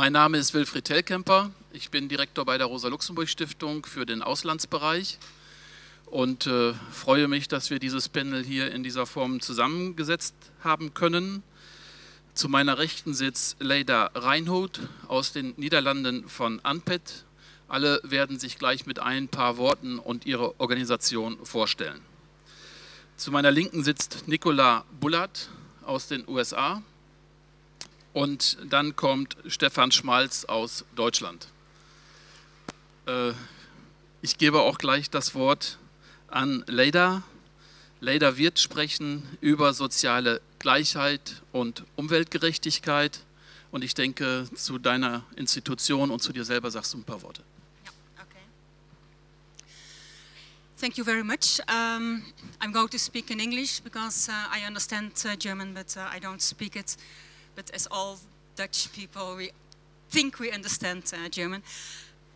Mein Name ist Wilfried Tellkemper. Ich bin Direktor bei der Rosa-Luxemburg-Stiftung für den Auslandsbereich und äh, freue mich, dass wir dieses Panel hier in dieser Form zusammengesetzt haben können. Zu meiner Rechten sitzt Leida Reinhold aus den Niederlanden von Anpet. Alle werden sich gleich mit ein paar Worten und ihre Organisation vorstellen. Zu meiner Linken sitzt Nicola Bullard aus den USA und dann kommt Stefan Schmalz aus Deutschland. Äh, ich gebe auch gleich das Wort an Leida. Leida wird sprechen über soziale Gleichheit und Umweltgerechtigkeit. Und ich denke, zu deiner Institution und zu dir selber sagst du ein paar Worte. Thank you very much. Um, I'm going to speak in English because uh, I understand uh, German, but uh, I don't speak it. But as all Dutch people, we think we understand uh, German.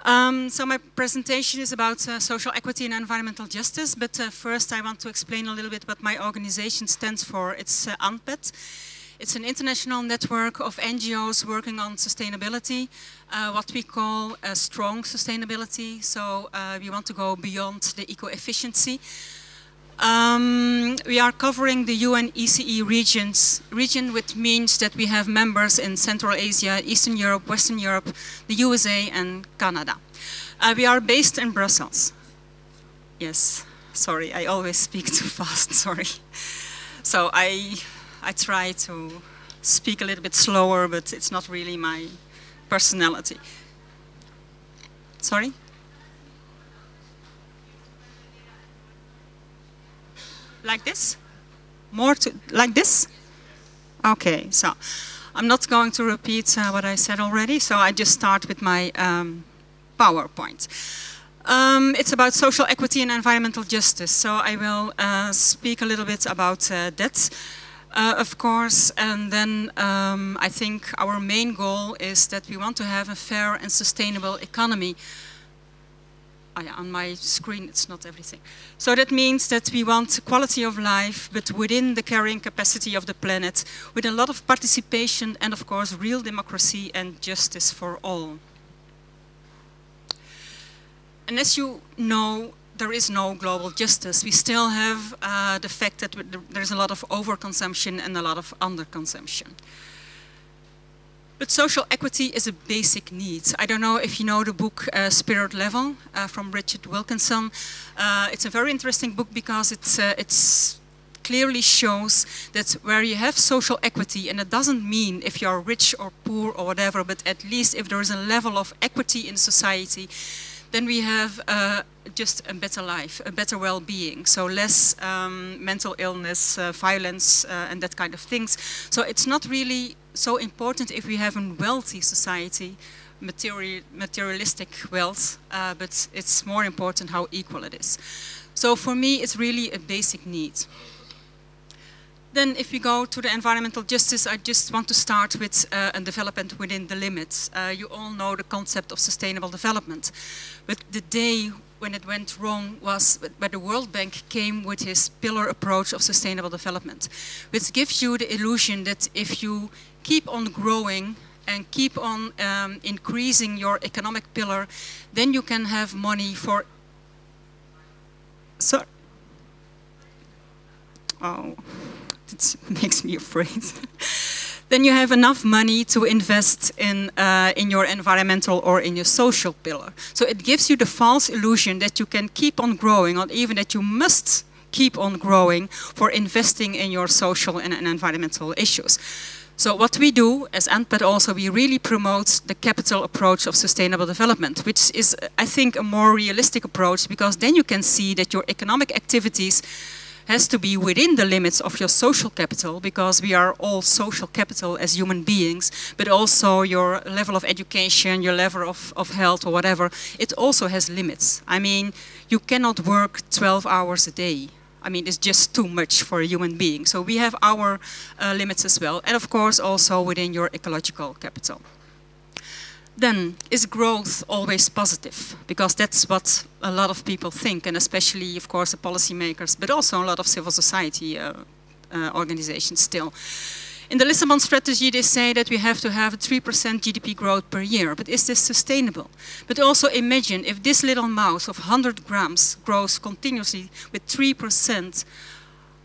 Um, so my presentation is about uh, social equity and environmental justice, but uh, first I want to explain a little bit what my organization stands for. It's ANPED. It's an international network of NGOs working on sustainability, uh, what we call strong sustainability. So uh, we want to go beyond the eco-efficiency. Um, we are covering the UN ECE regions, region which means that we have members in Central Asia, Eastern Europe, Western Europe, the USA and Canada. Uh, we are based in Brussels. Yes, sorry, I always speak too fast, sorry. So I I try to speak a little bit slower, but it's not really my personality. Sorry? Like this? More to, like this? Okay, so I'm not going to repeat uh, what I said already, so I just start with my um, PowerPoint. Um, it's about social equity and environmental justice, so I will uh, speak a little bit about uh, that uh, of course, and then um, I think our main goal is that we want to have a fair and sustainable economy. Oh yeah, on my screen it's not everything. So that means that we want quality of life, but within the carrying capacity of the planet, with a lot of participation and of course real democracy and justice for all. And as you know, there is no global justice. We still have uh, the fact that there's a lot of overconsumption and a lot of underconsumption. But social equity is a basic need. I don't know if you know the book uh, Spirit Level uh, from Richard Wilkinson. Uh, it's a very interesting book because it's, uh, it's clearly shows that where you have social equity, and it doesn't mean if you're rich or poor or whatever, but at least if there is a level of equity in society, then we have uh, just a better life, a better well-being. So less um, mental illness, uh, violence, uh, and that kind of things. So it's not really so important if we have a wealthy society, material, materialistic wealth, uh, but it's more important how equal it is. So for me, it's really a basic need. Then if we go to the environmental justice, I just want to start with uh, a development within the limits. Uh, you all know the concept of sustainable development. But the day when it went wrong was when the World Bank came with his pillar approach of sustainable development, which gives you the illusion that if you keep on growing and keep on um, increasing your economic pillar, then you can have money for... So, oh it makes me afraid. then you have enough money to invest in, uh, in your environmental or in your social pillar. So it gives you the false illusion that you can keep on growing or even that you must keep on growing for investing in your social and, and environmental issues. So what we do as ANPED also, we really promote the capital approach of sustainable development, which is, I think, a more realistic approach because then you can see that your economic activities has to be within the limits of your social capital because we are all social capital as human beings, but also your level of education, your level of, of health or whatever, it also has limits. I mean, you cannot work 12 hours a day. I mean, it's just too much for a human being. So we have our uh, limits as well. And of course, also within your ecological capital then is growth always positive? Because that's what a lot of people think, and especially, of course, the policymakers, but also a lot of civil society uh, uh, organizations still. In the Lisbon strategy, they say that we have to have a 3% GDP growth per year, but is this sustainable? But also imagine if this little mouse of 100 grams grows continuously with 3%,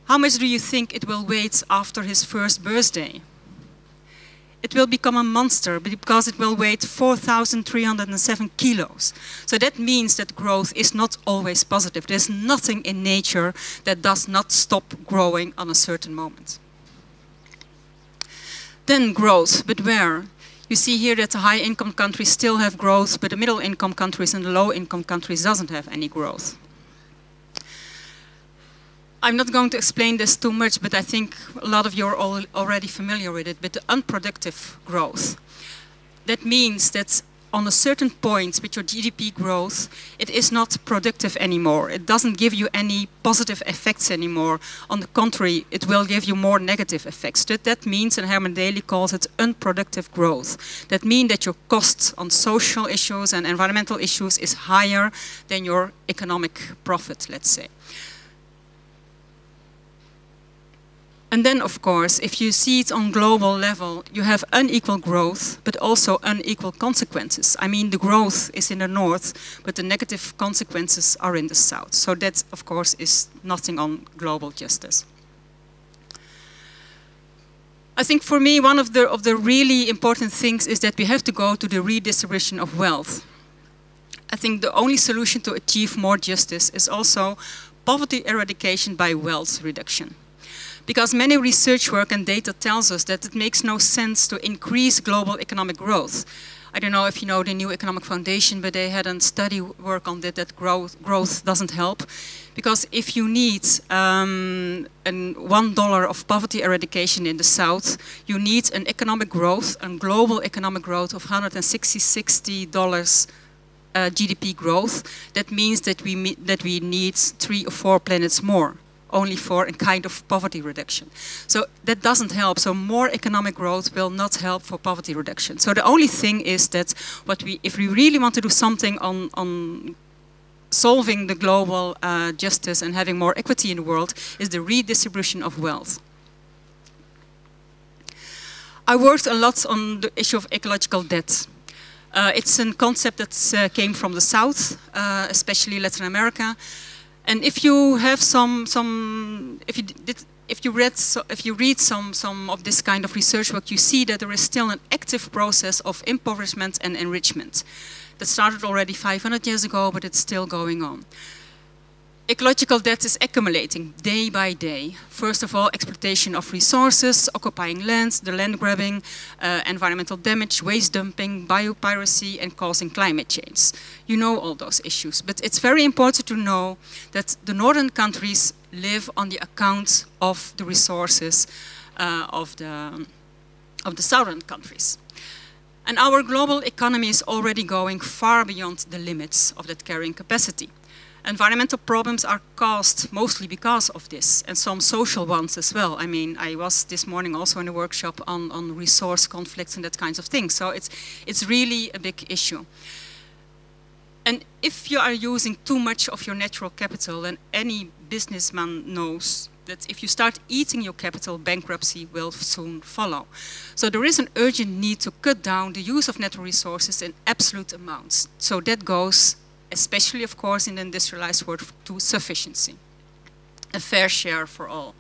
how much do you think it will weigh after his first birthday? It will become a monster because it will weigh 4,307 kilos. So that means that growth is not always positive. There's nothing in nature that does not stop growing on a certain moment. Then growth, but where? You see here that the high income countries still have growth, but the middle income countries and the low income countries doesn't have any growth. I'm not going to explain this too much, but I think a lot of you are al already familiar with it, but the unproductive growth. That means that on a certain point with your GDP growth, it is not productive anymore. It doesn't give you any positive effects anymore. On the contrary, it will give you more negative effects. That, that means, and Herman Daly calls it unproductive growth. That means that your costs on social issues and environmental issues is higher than your economic profit, let's say. And then, of course, if you see it on global level, you have unequal growth, but also unequal consequences. I mean, the growth is in the north, but the negative consequences are in the south. So that, of course, is nothing on global justice. I think for me, one of the, of the really important things is that we have to go to the redistribution of wealth. I think the only solution to achieve more justice is also poverty eradication by wealth reduction because many research work and data tells us that it makes no sense to increase global economic growth. I don't know if you know the New Economic Foundation, but they had a study work on that, that growth, growth doesn't help. Because if you need um, one dollar of poverty eradication in the South, you need an economic growth, a global economic growth of 160 60 dollars uh, GDP growth. That means that we, that we need three or four planets more only for a kind of poverty reduction. So that doesn't help. So more economic growth will not help for poverty reduction. So the only thing is that what we, if we really want to do something on, on solving the global uh, justice and having more equity in the world, is the redistribution of wealth. I worked a lot on the issue of ecological debt. Uh, it's a concept that uh, came from the South, uh, especially Latin America. And if you have some, some if you did, if you read, so, if you read some, some of this kind of research work, you see that there is still an active process of impoverishment and enrichment. That started already 500 years ago, but it's still going on ecological debt is accumulating day by day. First of all, exploitation of resources, occupying lands, the land grabbing, uh, environmental damage, waste dumping, biopiracy, and causing climate change. You know all those issues, but it's very important to know that the northern countries live on the account of the resources uh, of, the, of the southern countries. And our global economy is already going far beyond the limits of that carrying capacity. Environmental problems are caused mostly because of this, and some social ones as well. I mean, I was this morning also in a workshop on, on resource conflicts and that kinds of things. So it's, it's really a big issue. And if you are using too much of your natural capital, then any businessman knows that if you start eating your capital, bankruptcy will soon follow. So there is an urgent need to cut down the use of natural resources in absolute amounts. So that goes especially of course in the industrialized world, to sufficiency. A fair share for all.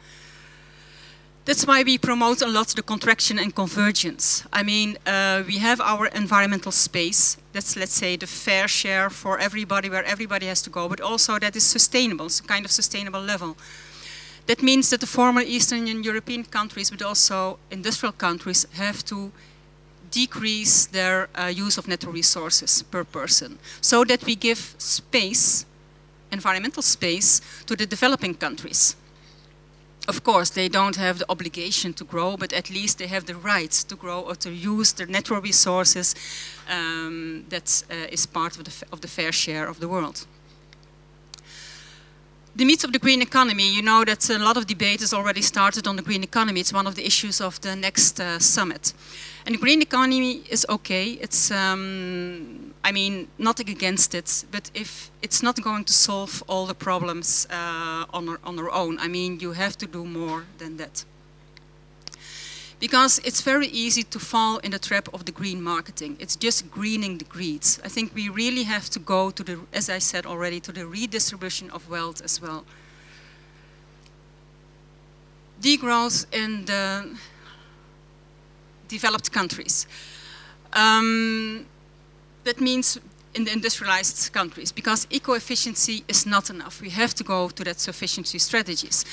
That's why we promote a lot the contraction and convergence. I mean, uh, we have our environmental space. That's, let's say, the fair share for everybody, where everybody has to go, but also that is sustainable, it's a kind of sustainable level. That means that the former Eastern and European countries, but also industrial countries, have to decrease their uh, use of natural resources per person so that we give space, environmental space, to the developing countries. Of course, they don't have the obligation to grow, but at least they have the right to grow or to use the natural resources um, that uh, is part of the, of the fair share of the world. The meat of the green economy, you know that a lot of debate has already started on the green economy. It's one of the issues of the next uh, summit. And the green economy is okay. It's, um, I mean, nothing against it, but if it's not going to solve all the problems uh, on, our, on our own, I mean, you have to do more than that. Because it's very easy to fall in the trap of the green marketing. It's just greening the greeds. I think we really have to go to the, as I said already, to the redistribution of wealth as well. Degrowth in the developed countries. Um, that means in the industrialized countries because eco-efficiency is not enough. We have to go to that sufficiency strategies.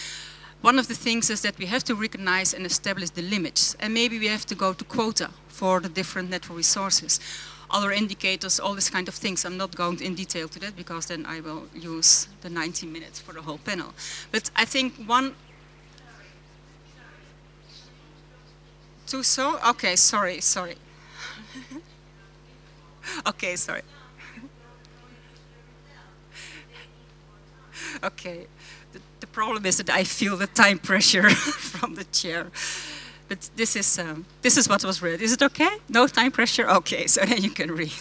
One of the things is that we have to recognize and establish the limits and maybe we have to go to quota for the different natural resources. Other indicators, all these kind of things. I'm not going in detail to that because then I will use the 90 minutes for the whole panel. But I think one... Two so? Okay, sorry, sorry. okay, sorry. okay. Problem is that I feel the time pressure from the chair. But this is, um, this is what was read. Is it okay? No time pressure? Okay, so then you can read.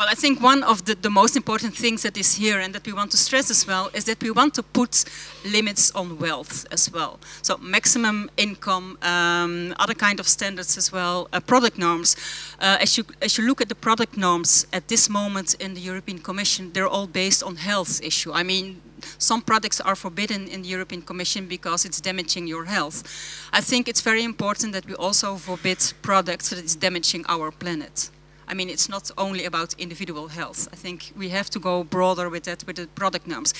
Well, I think one of the, the, most important things that is here and that we want to stress as well is that we want to put limits on wealth as well. So maximum income, um, other kind of standards as well, uh, product norms. Uh, as, you, as you look at the product norms at this moment in the European Commission, they're all based on health issue. I mean, some products are forbidden in the European Commission because it's damaging your health. I think it's very important that we also forbid products that is damaging our planet. I mean, it's not only about individual health. I think we have to go broader with that, with the product norms.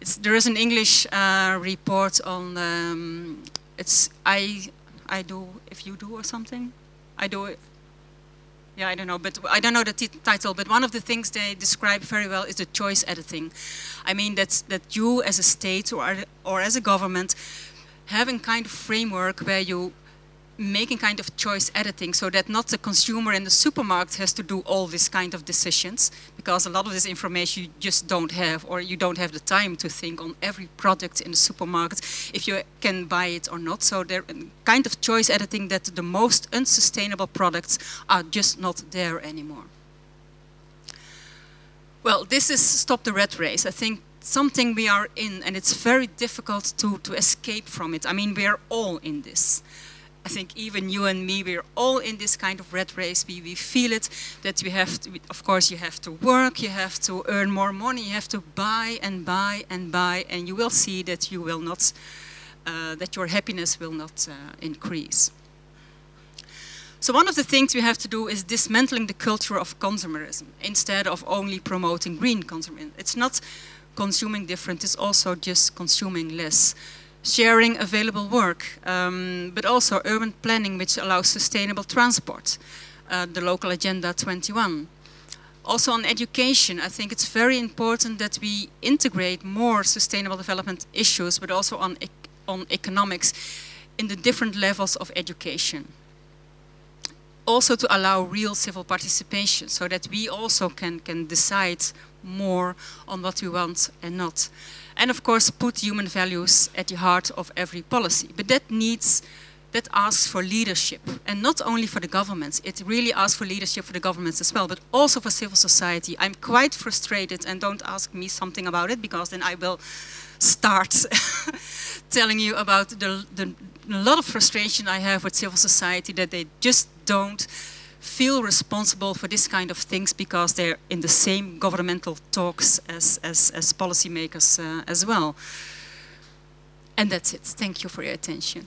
It's, there is an English uh, report on, um, it's I, I do, if you do or something, I do it. Yeah, I don't know, but I don't know the title, but one of the things they describe very well is the choice editing. I mean, that's, that you as a state or, or as a government having kind of framework where you making kind of choice editing so that not the consumer in the supermarket has to do all these kind of decisions because a lot of this information you just don't have or you don't have the time to think on every product in the supermarket if you can buy it or not. So there kind of choice editing that the most unsustainable products are just not there anymore. Well, this is Stop the Red Race. I think something we are in and it's very difficult to, to escape from it. I mean, we are all in this. I think even you and me, we're all in this kind of red race. We, we feel it, that we have to, of course, you have to work, you have to earn more money, you have to buy and buy and buy, and you will see that you will not, uh, that your happiness will not uh, increase. So one of the things we have to do is dismantling the culture of consumerism instead of only promoting green consumerism. It's not consuming different, it's also just consuming less sharing available work, um, but also urban planning which allows sustainable transport, uh, the local agenda 21. Also on education, I think it's very important that we integrate more sustainable development issues, but also on, on economics in the different levels of education. Also to allow real civil participation, so that we also can, can decide more on what we want and not and of course put human values at the heart of every policy. But that needs, that asks for leadership and not only for the governments, it really asks for leadership for the governments as well, but also for civil society. I'm quite frustrated and don't ask me something about it because then I will start telling you about the, the lot of frustration I have with civil society that they just don't feel responsible for this kind of things because they're in the same governmental talks as, as, as policymakers uh, as well. And that's it. Thank you for your attention.